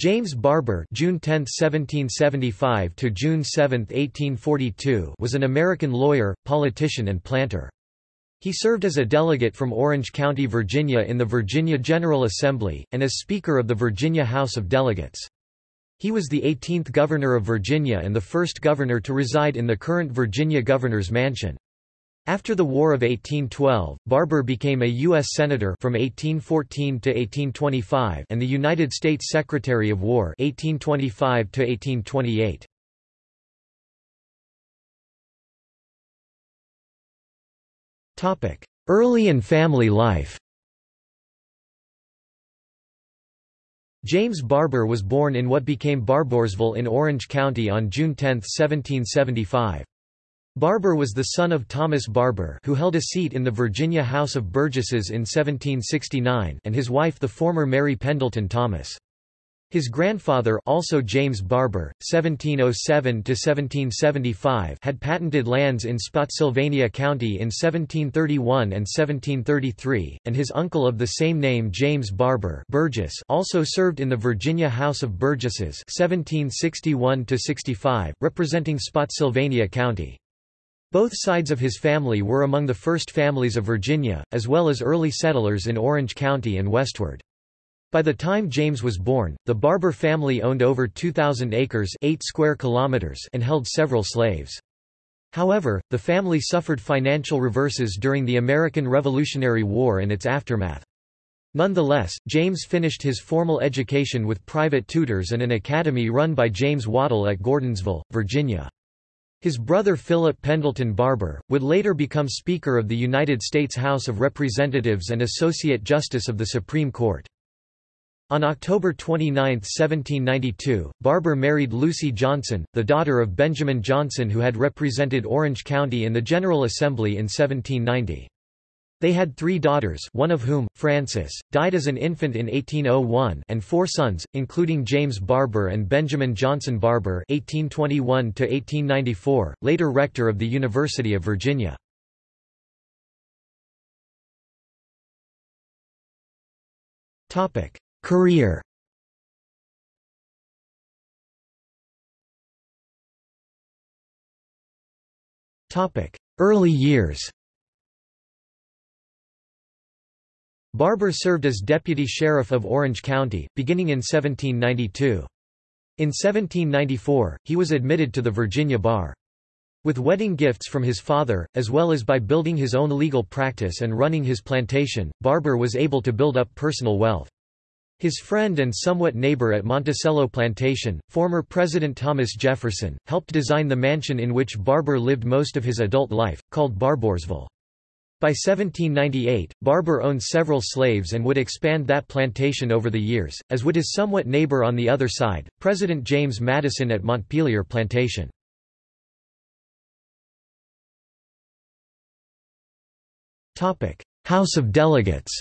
James Barbour June 10, 1775 to June 7, 1842 was an American lawyer, politician and planter. He served as a delegate from Orange County, Virginia in the Virginia General Assembly, and as Speaker of the Virginia House of Delegates. He was the 18th Governor of Virginia and the first governor to reside in the current Virginia Governor's Mansion. After the War of 1812, Barbour became a U.S. Senator from 1814 to 1825 and the United States Secretary of War 1825 to 1828. Early and family life James Barbour was born in what became Barboursville in Orange County on June 10, 1775. Barbour was the son of Thomas Barbour who held a seat in the Virginia House of Burgesses in 1769 and his wife the former Mary Pendleton Thomas. His grandfather also James Barbour, 1707–1775 had patented lands in Spotsylvania County in 1731 and 1733, and his uncle of the same name James Barbour Burgess also served in the Virginia House of Burgesses 1761–65, representing Spotsylvania County. Both sides of his family were among the first families of Virginia, as well as early settlers in Orange County and westward. By the time James was born, the Barbour family owned over 2,000 acres 8 square kilometers and held several slaves. However, the family suffered financial reverses during the American Revolutionary War and its aftermath. Nonetheless, James finished his formal education with private tutors and an academy run by James Waddell at Gordonsville, Virginia. His brother Philip Pendleton Barbour, would later become Speaker of the United States House of Representatives and Associate Justice of the Supreme Court. On October 29, 1792, Barbour married Lucy Johnson, the daughter of Benjamin Johnson who had represented Orange County in the General Assembly in 1790. They had three daughters one of whom, Frances, died as an infant in 1801 and four sons, including James Barbour and Benjamin Johnson Barbour (1821–1894), later rector of the University of Virginia. Career Early years Barbour served as deputy sheriff of Orange County, beginning in 1792. In 1794, he was admitted to the Virginia bar. With wedding gifts from his father, as well as by building his own legal practice and running his plantation, Barbour was able to build up personal wealth. His friend and somewhat neighbor at Monticello Plantation, former President Thomas Jefferson, helped design the mansion in which Barbour lived most of his adult life, called Barboursville. By 1798, Barbour owned several slaves and would expand that plantation over the years, as would his somewhat neighbor on the other side, President James Madison at Montpelier Plantation. House of Delegates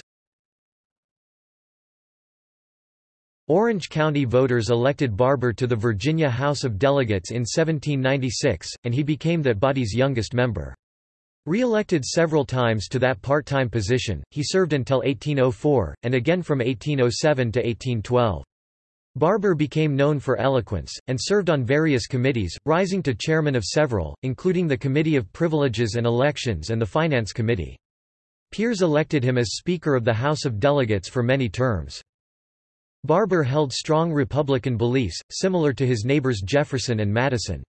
Orange County voters elected Barbour to the Virginia House of Delegates in 1796, and he became that body's youngest member. Re-elected several times to that part-time position, he served until 1804, and again from 1807 to 1812. Barbour became known for eloquence, and served on various committees, rising to chairman of several, including the Committee of Privileges and Elections and the Finance Committee. Peers elected him as Speaker of the House of Delegates for many terms. Barbour held strong Republican beliefs, similar to his neighbors Jefferson and Madison.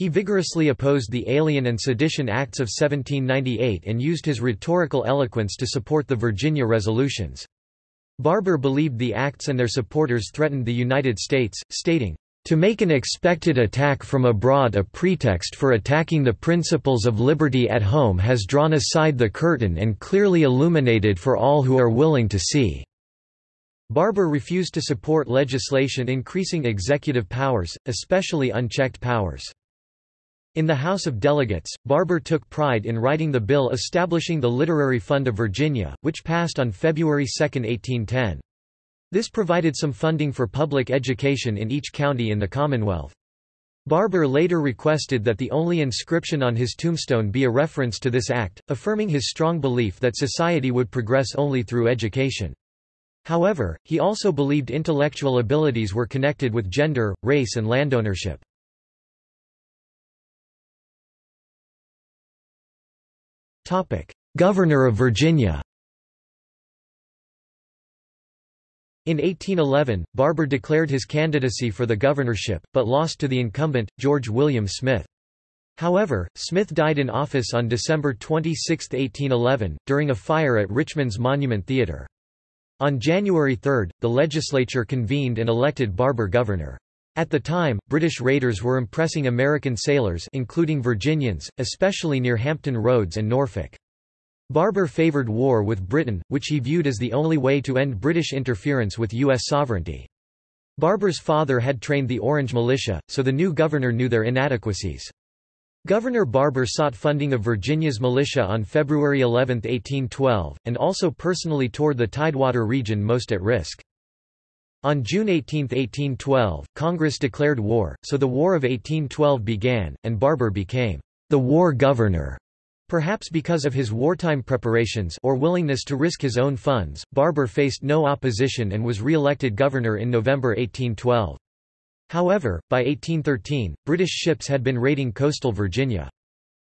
He vigorously opposed the Alien and Sedition Acts of 1798 and used his rhetorical eloquence to support the Virginia resolutions. Barbour believed the acts and their supporters threatened the United States, stating, to make an expected attack from abroad a pretext for attacking the principles of liberty at home has drawn aside the curtain and clearly illuminated for all who are willing to see." Barbour refused to support legislation increasing executive powers, especially unchecked powers. In the House of Delegates, Barbour took pride in writing the bill establishing the Literary Fund of Virginia, which passed on February 2, 1810. This provided some funding for public education in each county in the Commonwealth. Barbour later requested that the only inscription on his tombstone be a reference to this act, affirming his strong belief that society would progress only through education. However, he also believed intellectual abilities were connected with gender, race and landownership. Governor of Virginia In 1811, Barbour declared his candidacy for the governorship, but lost to the incumbent, George William Smith. However, Smith died in office on December 26, 1811, during a fire at Richmond's Monument Theatre. On January 3, the legislature convened and elected Barbour governor. At the time, British raiders were impressing American sailors including Virginians, especially near Hampton Roads and Norfolk. Barbour favoured war with Britain, which he viewed as the only way to end British interference with U.S. sovereignty. Barbour's father had trained the Orange Militia, so the new governor knew their inadequacies. Governor Barbour sought funding of Virginia's militia on February 11, 1812, and also personally toured the Tidewater region most at risk. On June 18, 1812, Congress declared war, so the War of 1812 began, and Barbour became the war governor. Perhaps because of his wartime preparations or willingness to risk his own funds, Barbour faced no opposition and was re-elected governor in November 1812. However, by 1813, British ships had been raiding coastal Virginia.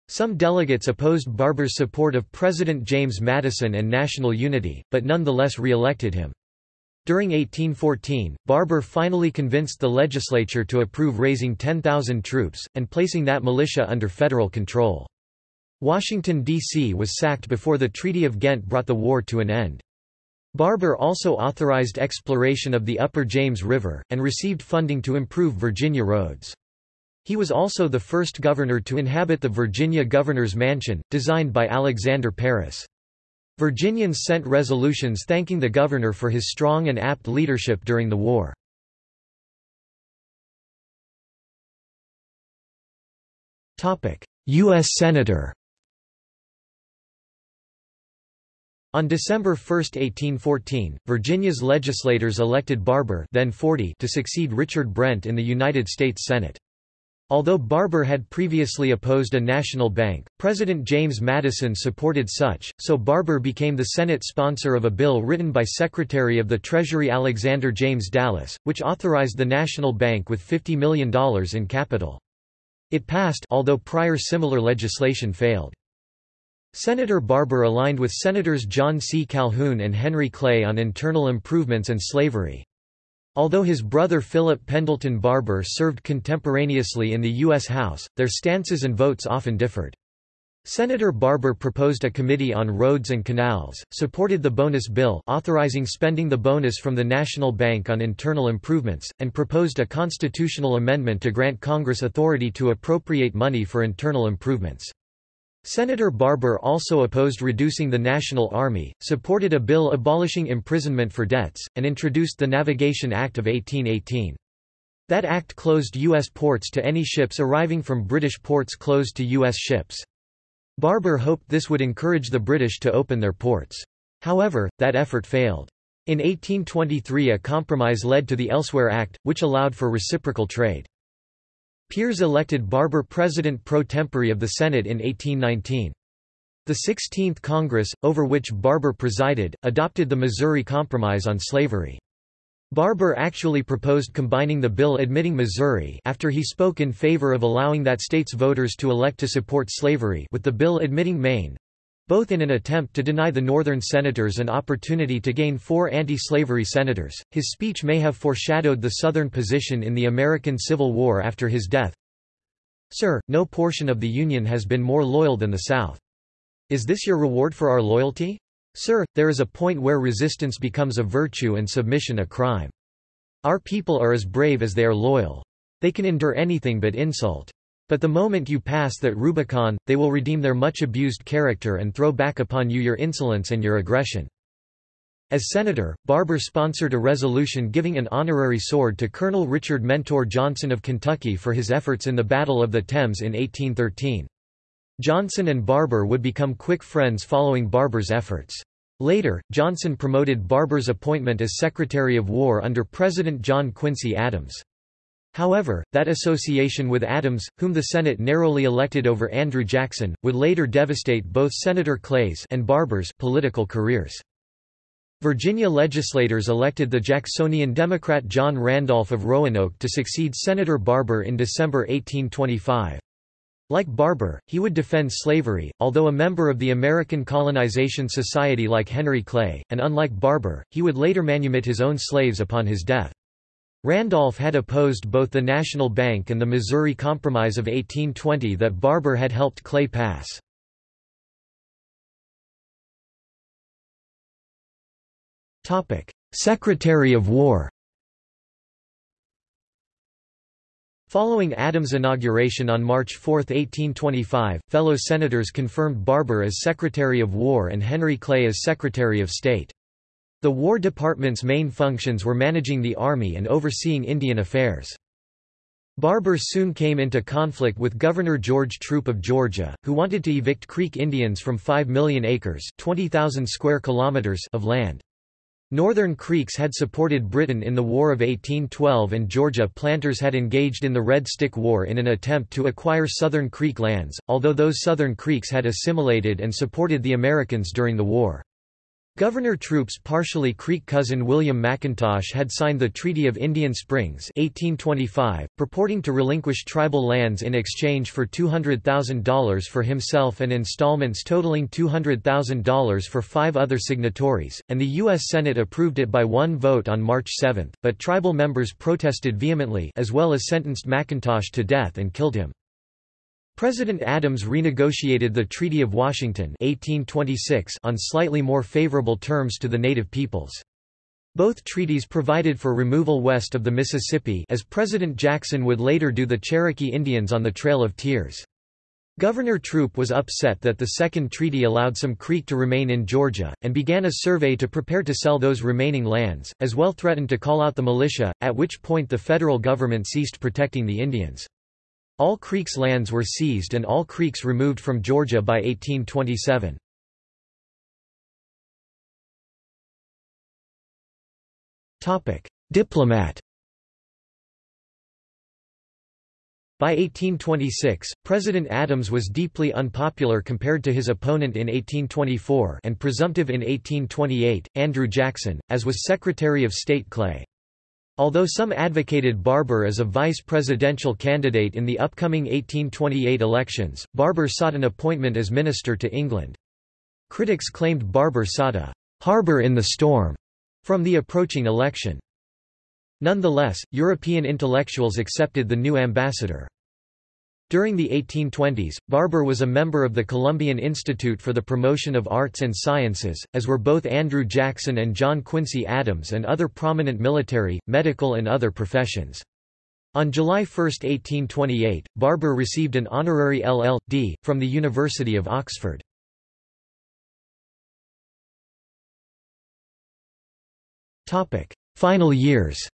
Some delegates opposed Barbour's support of President James Madison and national unity, but nonetheless re-elected him. During 1814, Barbour finally convinced the legislature to approve raising 10,000 troops, and placing that militia under federal control. Washington, D.C. was sacked before the Treaty of Ghent brought the war to an end. Barbour also authorized exploration of the upper James River, and received funding to improve Virginia roads. He was also the first governor to inhabit the Virginia Governor's Mansion, designed by Alexander Parris. Virginians sent resolutions thanking the governor for his strong and apt leadership during the war. U.S. Senator On December 1, 1814, Virginia's legislators elected Barbour then 40 to succeed Richard Brent in the United States Senate. Although Barbour had previously opposed a national bank, President James Madison supported such, so Barbour became the Senate sponsor of a bill written by Secretary of the Treasury Alexander James Dallas, which authorized the national bank with $50 million in capital. It passed although prior similar legislation failed. Senator Barbour aligned with Senators John C. Calhoun and Henry Clay on internal improvements and slavery. Although his brother Philip Pendleton Barbour served contemporaneously in the U.S. House, their stances and votes often differed. Senator Barbour proposed a committee on roads and canals, supported the bonus bill authorizing spending the bonus from the National Bank on internal improvements, and proposed a constitutional amendment to grant Congress authority to appropriate money for internal improvements. Senator Barbour also opposed reducing the National Army, supported a bill abolishing imprisonment for debts, and introduced the Navigation Act of 1818. That act closed U.S. ports to any ships arriving from British ports closed to U.S. ships. Barbour hoped this would encourage the British to open their ports. However, that effort failed. In 1823 a compromise led to the Elsewhere Act, which allowed for reciprocal trade. Pierce elected Barbour president pro tempore of the Senate in 1819. The 16th Congress, over which Barbour presided, adopted the Missouri Compromise on slavery. Barbour actually proposed combining the bill admitting Missouri after he spoke in favor of allowing that state's voters to elect to support slavery with the bill admitting Maine, both in an attempt to deny the Northern senators an opportunity to gain four anti-slavery senators. His speech may have foreshadowed the Southern position in the American Civil War after his death. Sir, no portion of the Union has been more loyal than the South. Is this your reward for our loyalty? Sir, there is a point where resistance becomes a virtue and submission a crime. Our people are as brave as they are loyal. They can endure anything but insult. But the moment you pass that Rubicon, they will redeem their much abused character and throw back upon you your insolence and your aggression. As senator, Barbour sponsored a resolution giving an honorary sword to Colonel Richard Mentor Johnson of Kentucky for his efforts in the Battle of the Thames in 1813. Johnson and Barbour would become quick friends following Barbour's efforts. Later, Johnson promoted Barbour's appointment as Secretary of War under President John Quincy Adams. However, that association with Adams, whom the Senate narrowly elected over Andrew Jackson, would later devastate both Senator Clay's and Barbour's political careers. Virginia legislators elected the Jacksonian Democrat John Randolph of Roanoke to succeed Senator Barbour in December 1825. Like Barbour, he would defend slavery, although a member of the American Colonization Society like Henry Clay, and unlike Barbour, he would later manumit his own slaves upon his death. Randolph had opposed both the National Bank and the Missouri Compromise of 1820 that Barbour had helped Clay pass. Secretary of War Following Adams' inauguration on March 4, 1825, fellow senators confirmed Barbour as Secretary of War and Henry Clay as Secretary of State. The War Department's main functions were managing the Army and overseeing Indian affairs. Barbour soon came into conflict with Governor George Troup of Georgia, who wanted to evict Creek Indians from 5 million acres 20,000 square kilometers of land. Northern Creeks had supported Britain in the War of 1812 and Georgia planters had engaged in the Red Stick War in an attempt to acquire Southern Creek lands, although those Southern Creeks had assimilated and supported the Americans during the war. Governor Troup's partially Creek cousin William McIntosh had signed the Treaty of Indian Springs 1825, purporting to relinquish tribal lands in exchange for $200,000 for himself and installments totaling $200,000 for five other signatories, and the U.S. Senate approved it by one vote on March 7, but tribal members protested vehemently as well as sentenced McIntosh to death and killed him. President Adams renegotiated the Treaty of Washington 1826 on slightly more favorable terms to the native peoples. Both treaties provided for removal west of the Mississippi as President Jackson would later do the Cherokee Indians on the Trail of Tears. Governor Troup was upset that the second treaty allowed some Creek to remain in Georgia, and began a survey to prepare to sell those remaining lands, as well threatened to call out the militia, at which point the federal government ceased protecting the Indians. All Creeks lands were seized and all Creeks removed from Georgia by 1827. Diplomat By 1826, President Adams was deeply unpopular compared to his opponent in 1824 and presumptive in 1828, Andrew Jackson, as was Secretary of State Clay. Although some advocated Barbour as a vice presidential candidate in the upcoming 1828 elections, Barbour sought an appointment as minister to England. Critics claimed Barbour sought a «harbour in the storm» from the approaching election. Nonetheless, European intellectuals accepted the new ambassador. During the 1820s, Barbour was a member of the Columbian Institute for the Promotion of Arts and Sciences, as were both Andrew Jackson and John Quincy Adams and other prominent military, medical and other professions. On July 1, 1828, Barbour received an honorary LL.D. from the University of Oxford. Final years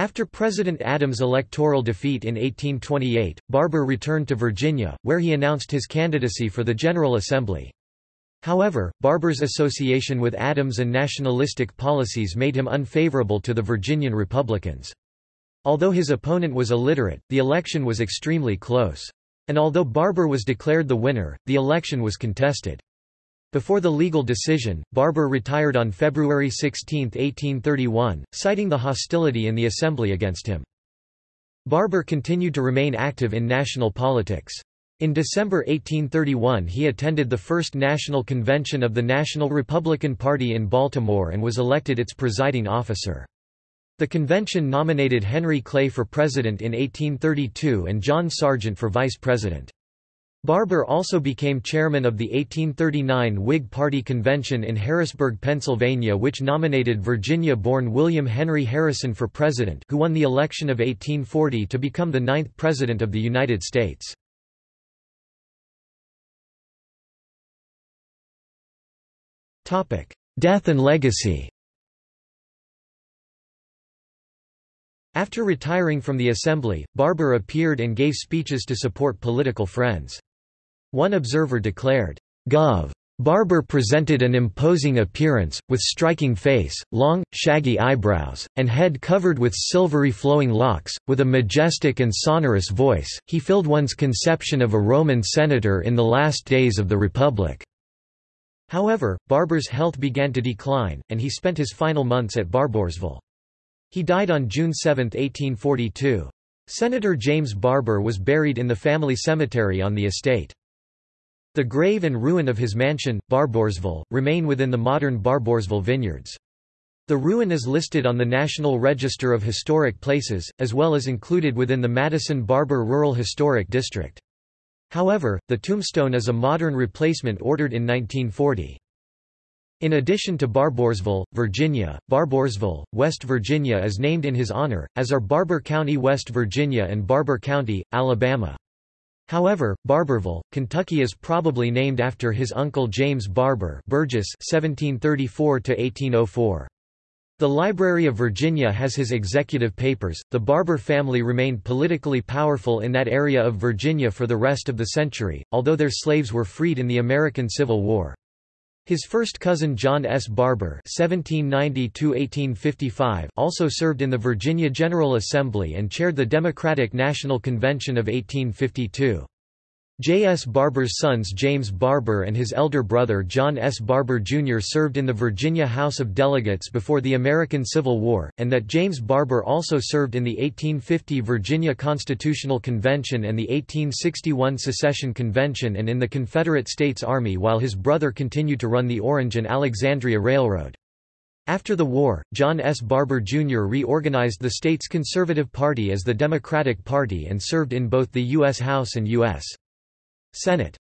After President Adams' electoral defeat in 1828, Barbour returned to Virginia, where he announced his candidacy for the General Assembly. However, Barbour's association with Adams and nationalistic policies made him unfavorable to the Virginian Republicans. Although his opponent was illiterate, the election was extremely close. And although Barbour was declared the winner, the election was contested. Before the legal decision, Barbour retired on February 16, 1831, citing the hostility in the Assembly against him. Barbour continued to remain active in national politics. In December 1831 he attended the First National Convention of the National Republican Party in Baltimore and was elected its presiding officer. The convention nominated Henry Clay for president in 1832 and John Sergeant for vice president. Barbour also became chairman of the 1839 Whig Party convention in Harrisburg, Pennsylvania which nominated Virginia-born William Henry Harrison for president who won the election of 1840 to become the ninth president of the United States. Death and legacy After retiring from the Assembly, Barbour appeared and gave speeches to support political friends. One observer declared, Gov. Barbour presented an imposing appearance, with striking face, long, shaggy eyebrows, and head covered with silvery flowing locks, with a majestic and sonorous voice, he filled one's conception of a Roman senator in the last days of the Republic." However, Barbour's health began to decline, and he spent his final months at Barboursville. He died on June 7, 1842. Senator James Barbour was buried in the family cemetery on the estate. The grave and ruin of his mansion, Barboursville, remain within the modern Barboursville vineyards. The ruin is listed on the National Register of Historic Places, as well as included within the Madison Barbour Rural Historic District. However, the tombstone is a modern replacement ordered in 1940. In addition to Barboursville, Virginia, Barboursville, West Virginia is named in his honor, as are Barbour County, West Virginia and Barbour County, Alabama. However, Barbourville, Kentucky is probably named after his uncle James Barbour Burgess 1734 -1804. The Library of Virginia has his executive papers. The Barbour family remained politically powerful in that area of Virginia for the rest of the century, although their slaves were freed in the American Civil War. His first cousin John S. Barbour (1790–1855) also served in the Virginia General Assembly and chaired the Democratic National Convention of 1852. J. S. Barbour's sons James Barbour and his elder brother John S. Barbour Jr. served in the Virginia House of Delegates before the American Civil War, and that James Barbour also served in the 1850 Virginia Constitutional Convention and the 1861 Secession Convention and in the Confederate States Army while his brother continued to run the Orange and Alexandria Railroad. After the war, John S. Barbour Jr. reorganized the state's Conservative Party as the Democratic Party and served in both the U.S. House and U.S. Senate.